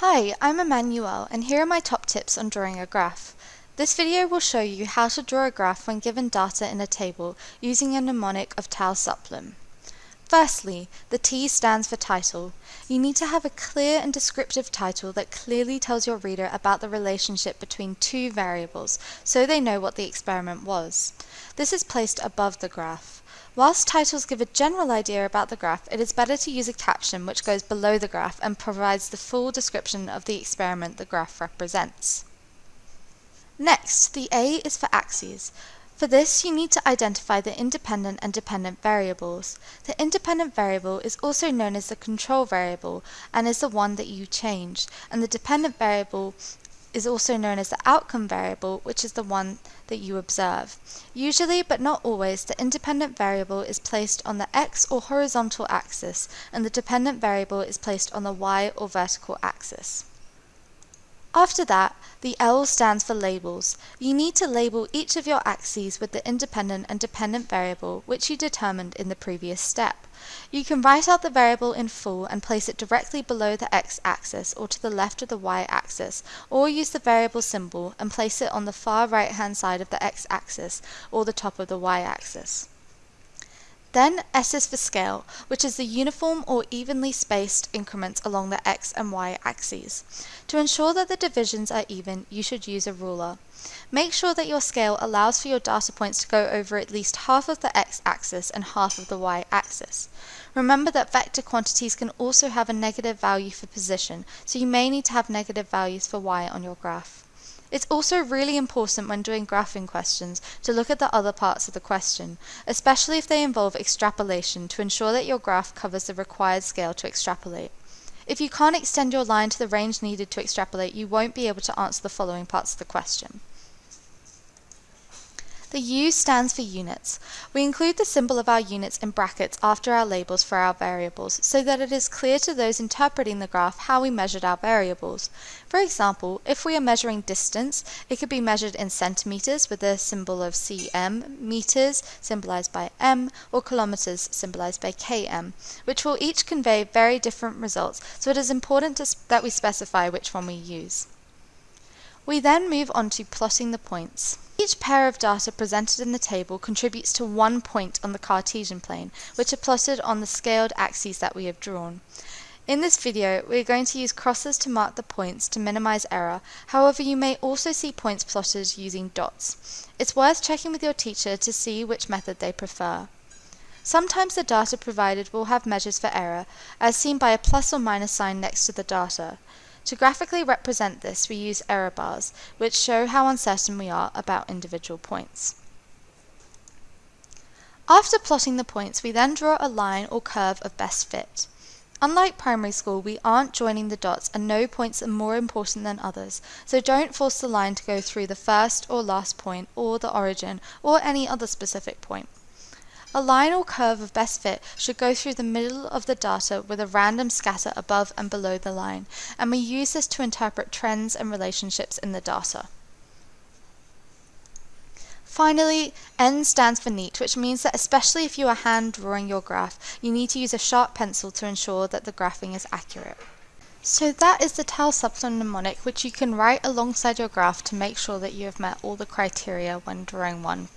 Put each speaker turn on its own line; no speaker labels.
Hi, I'm Emmanuel and here are my top tips on drawing a graph. This video will show you how to draw a graph when given data in a table using a mnemonic of Tau Suplum. Firstly, the T stands for title. You need to have a clear and descriptive title that clearly tells your reader about the relationship between two variables so they know what the experiment was. This is placed above the graph. Whilst titles give a general idea about the graph, it is better to use a caption which goes below the graph and provides the full description of the experiment the graph represents. Next, the A is for axes. For this, you need to identify the independent and dependent variables. The independent variable is also known as the control variable and is the one that you change, and the dependent variable is also known as the outcome variable, which is the one that you observe. Usually, but not always, the independent variable is placed on the x or horizontal axis, and the dependent variable is placed on the y or vertical axis. After that, the L stands for labels. You need to label each of your axes with the independent and dependent variable which you determined in the previous step. You can write out the variable in full and place it directly below the x-axis or to the left of the y-axis, or use the variable symbol and place it on the far right hand side of the x-axis or the top of the y-axis. Then S is for scale, which is the uniform or evenly spaced increments along the x and y axes. To ensure that the divisions are even, you should use a ruler. Make sure that your scale allows for your data points to go over at least half of the x-axis and half of the y-axis. Remember that vector quantities can also have a negative value for position, so you may need to have negative values for y on your graph. It's also really important when doing graphing questions to look at the other parts of the question, especially if they involve extrapolation to ensure that your graph covers the required scale to extrapolate. If you can't extend your line to the range needed to extrapolate, you won't be able to answer the following parts of the question. The U stands for units. We include the symbol of our units in brackets after our labels for our variables so that it is clear to those interpreting the graph how we measured our variables. For example, if we are measuring distance, it could be measured in centimeters with the symbol of cm, meters symbolized by m, or kilometers symbolized by km, which will each convey very different results, so it is important that we specify which one we use. We then move on to plotting the points. Each pair of data presented in the table contributes to one point on the Cartesian plane, which are plotted on the scaled axes that we have drawn. In this video, we are going to use crosses to mark the points to minimize error, however you may also see points plotted using dots. It's worth checking with your teacher to see which method they prefer. Sometimes the data provided will have measures for error, as seen by a plus or minus sign next to the data. To graphically represent this we use error bars, which show how uncertain we are about individual points. After plotting the points we then draw a line or curve of best fit. Unlike primary school, we aren't joining the dots and no points are more important than others, so don't force the line to go through the first or last point or the origin or any other specific point. A line or curve of best fit should go through the middle of the data with a random scatter above and below the line, and we use this to interpret trends and relationships in the data. Finally, N stands for neat, which means that especially if you are hand drawing your graph, you need to use a sharp pencil to ensure that the graphing is accurate. So that is the Tau Suplum mnemonic which you can write alongside your graph to make sure that you have met all the criteria when drawing one